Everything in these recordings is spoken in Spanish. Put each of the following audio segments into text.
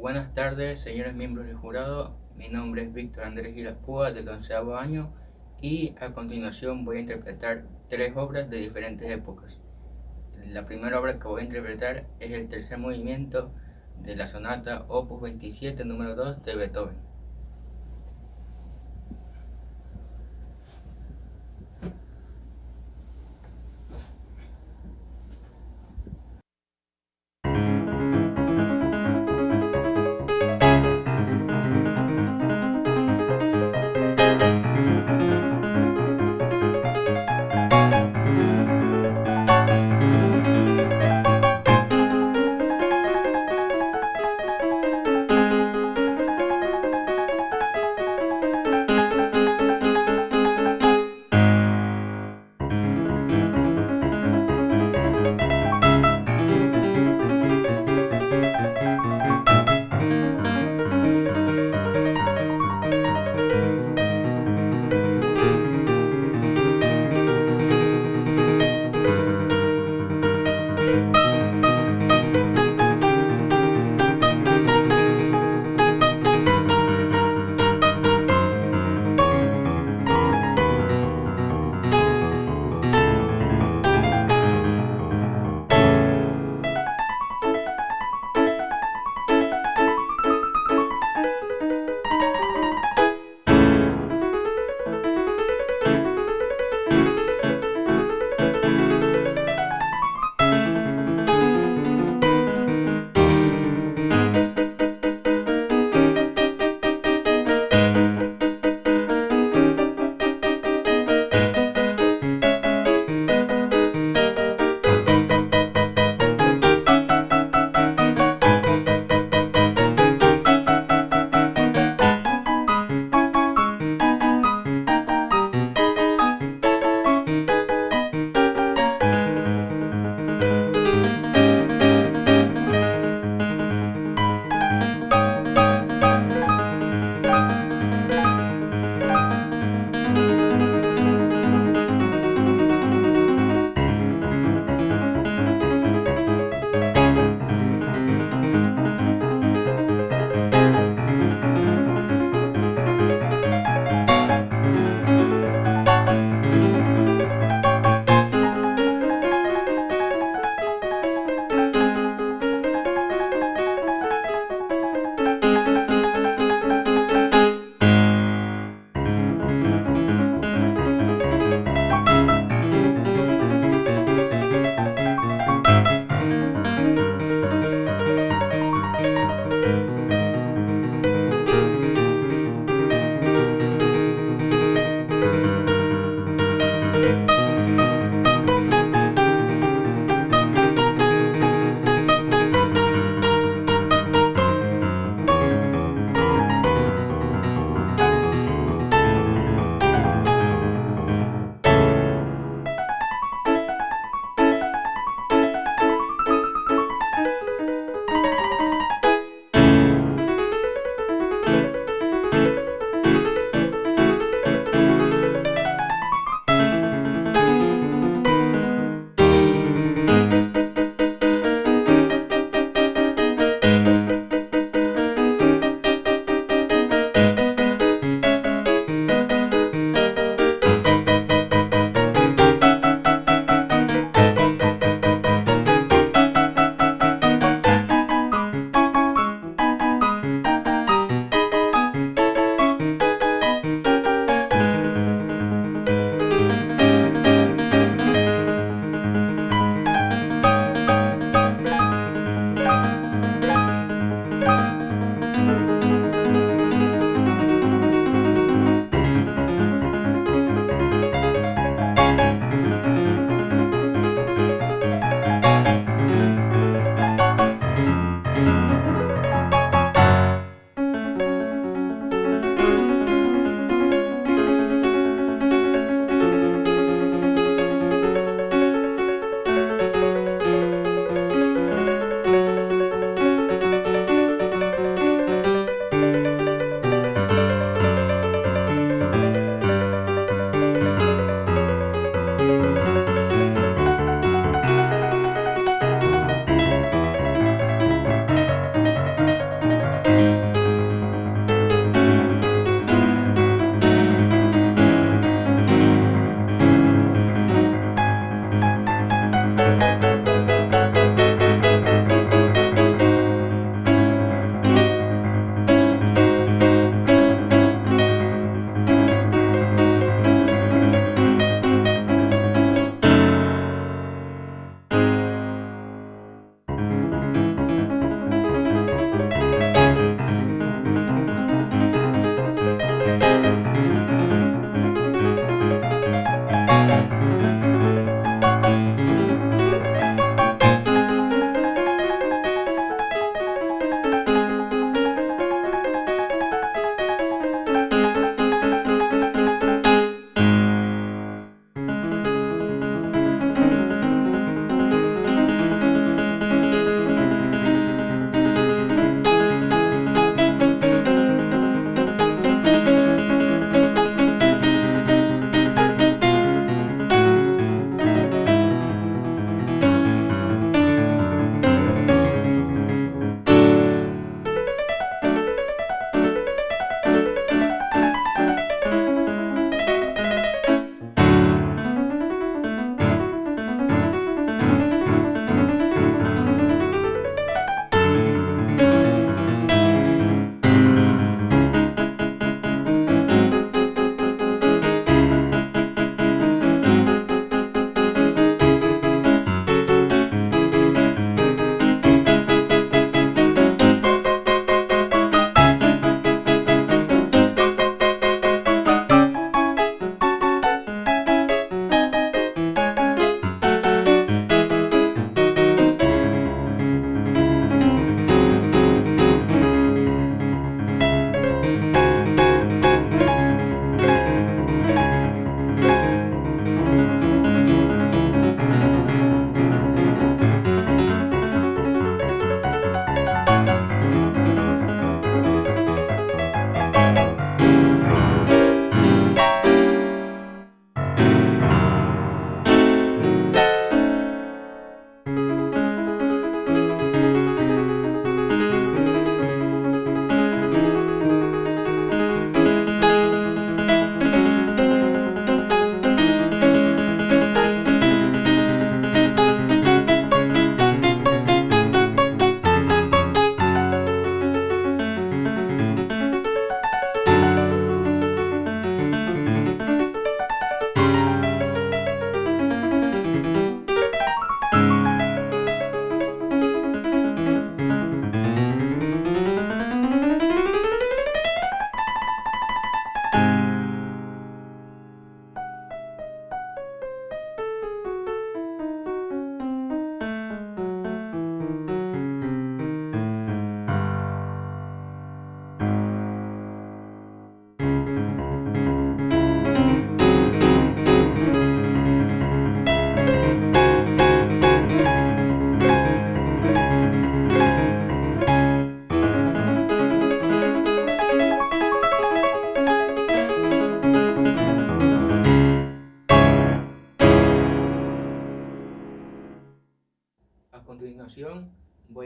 Buenas tardes, señores miembros del jurado. Mi nombre es Víctor Andrés Gilaspúa, del onceavo año, y a continuación voy a interpretar tres obras de diferentes épocas. La primera obra que voy a interpretar es el tercer movimiento de la sonata Opus 27, número 2 de Beethoven.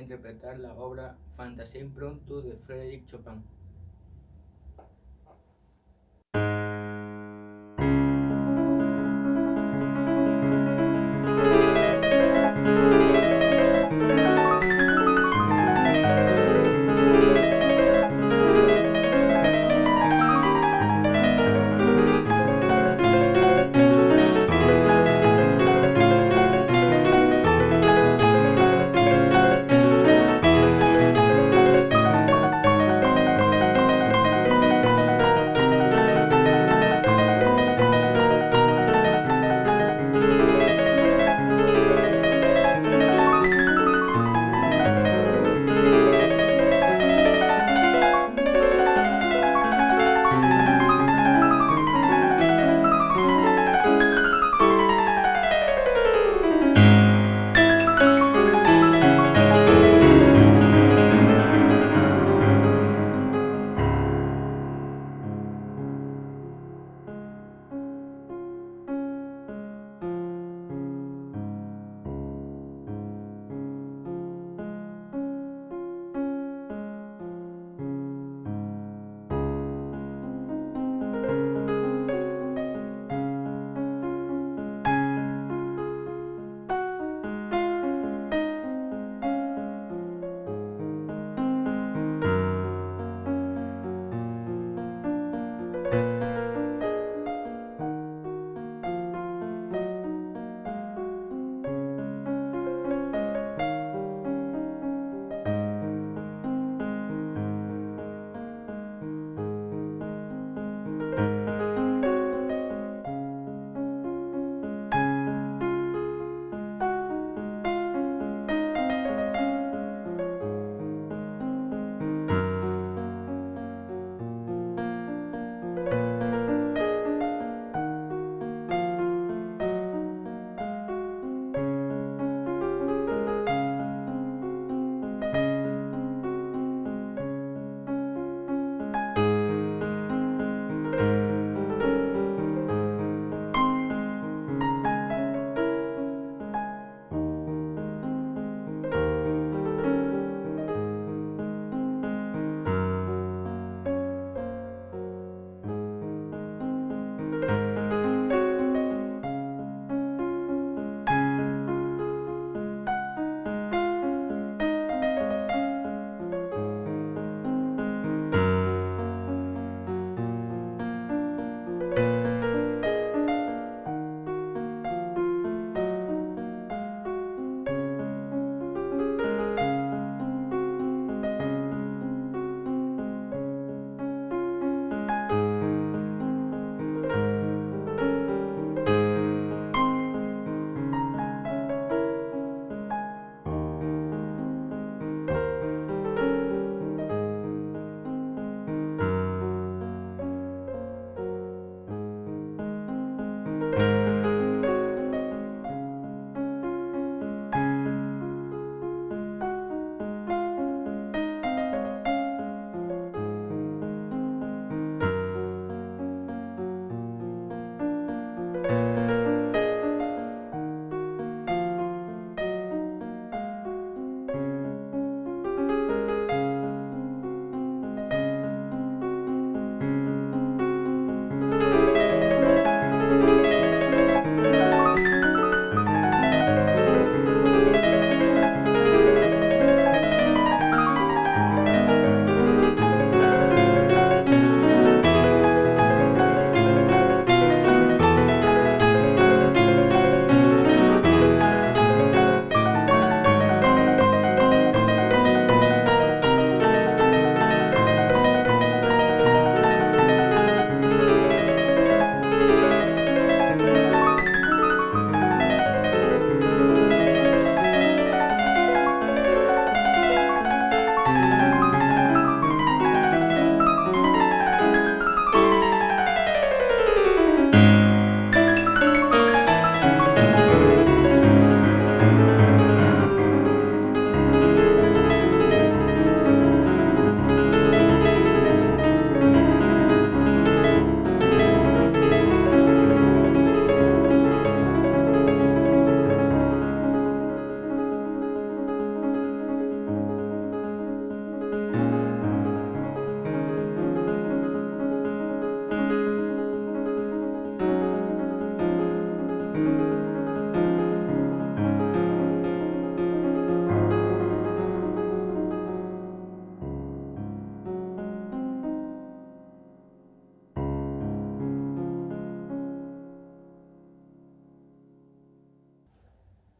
Interpretar la obra Fantasía Impromptu de Frédéric Chopin.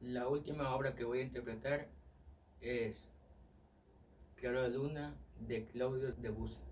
La última obra que voy a interpretar es Claro de Luna de Claudio Debussy.